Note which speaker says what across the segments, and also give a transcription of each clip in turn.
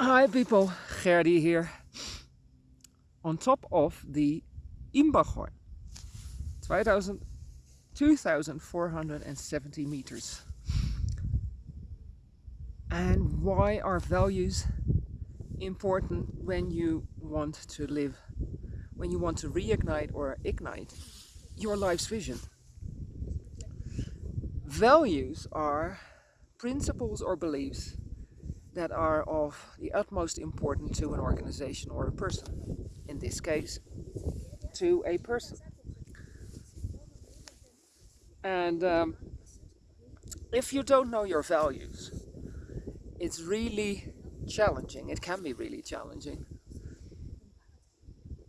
Speaker 1: Hi people, Gerdy here. On top of the Imbachhorn, 2000, 2470 meters. And why are values important when you want to live, when you want to reignite or ignite your life's vision? Values are principles or beliefs that are of the utmost importance to an organization or a person. In this case, to a person. And um, if you don't know your values, it's really challenging, it can be really challenging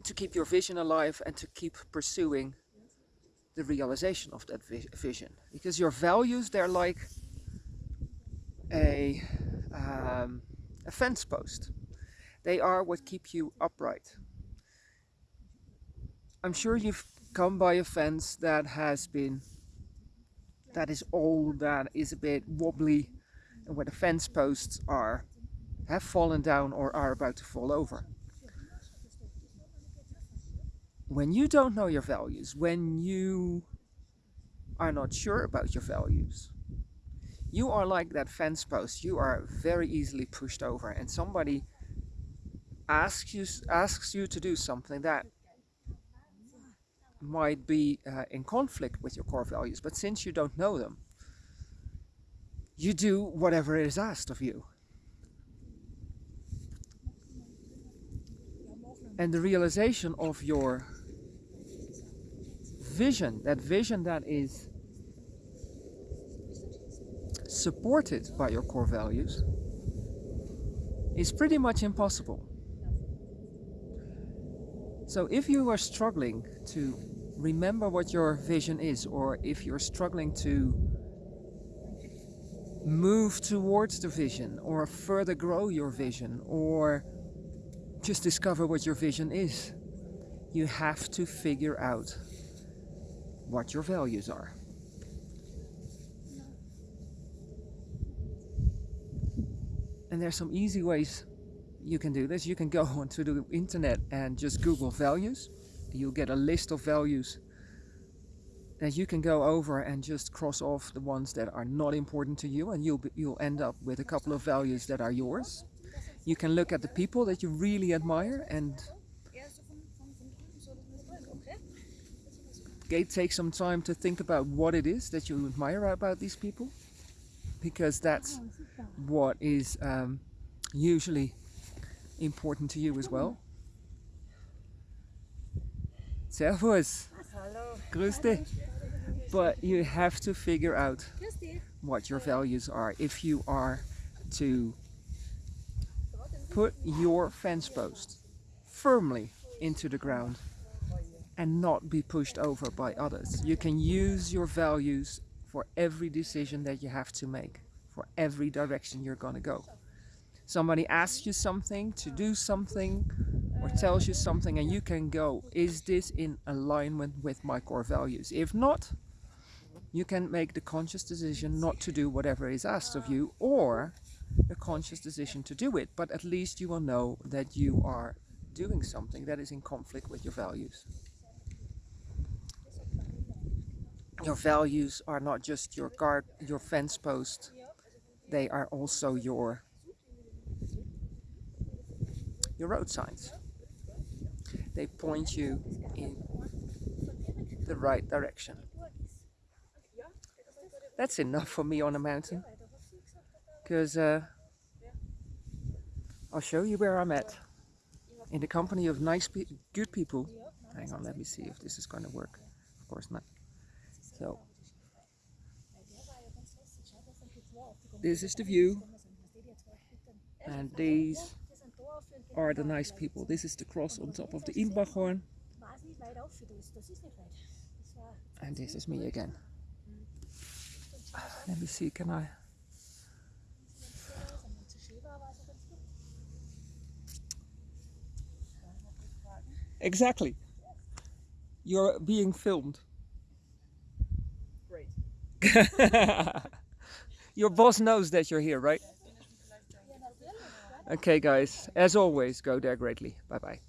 Speaker 1: to keep your vision alive and to keep pursuing the realization of that vision. Because your values, they're like a um, a fence post. They are what keep you upright. I'm sure you've come by a fence that has been, that is old, that is a bit wobbly, and where the fence posts are, have fallen down or are about to fall over. When you don't know your values, when you are not sure about your values, you are like that fence post. You are very easily pushed over and somebody asks you, asks you to do something that might be uh, in conflict with your core values, but since you don't know them, you do whatever is asked of you. And the realization of your vision, that vision that is supported by your core values is pretty much impossible. So if you are struggling to remember what your vision is or if you're struggling to move towards the vision or further grow your vision or just discover what your vision is, you have to figure out what your values are. And there's some easy ways you can do this. You can go onto the internet and just Google values. You'll get a list of values that you can go over and just cross off the ones that are not important to you and you'll, you'll end up with a couple of values that are yours. You can look at the people that you really admire and take some time to think about what it is that you admire about these people because that's what is um, usually important to you as well. Servus.
Speaker 2: Hello.
Speaker 1: Grüß dich. But you have to figure out what your values are if you are to put your fence post firmly into the ground and not be pushed over by others. You can use your values for every decision that you have to make, for every direction you're going to go. Somebody asks you something to do something or tells you something and you can go, is this in alignment with my core values? If not, you can make the conscious decision not to do whatever is asked of you or a conscious decision to do it, but at least you will know that you are doing something that is in conflict with your values. Your values are not just your guard, your fence post, they are also your your road signs. They point you in the right direction. That's enough for me on a mountain, because uh, I'll show you where I'm at. In the company of nice, pe good people. Hang on, let me see if this is going to work. Of course not. So, this is the view, and these are the nice people. This is the cross on top of the Imbachhorn, and this is me again. Let me see, can I? Exactly. You're being filmed. Your boss knows that you're here, right? Okay, guys. As always, go there greatly. Bye bye.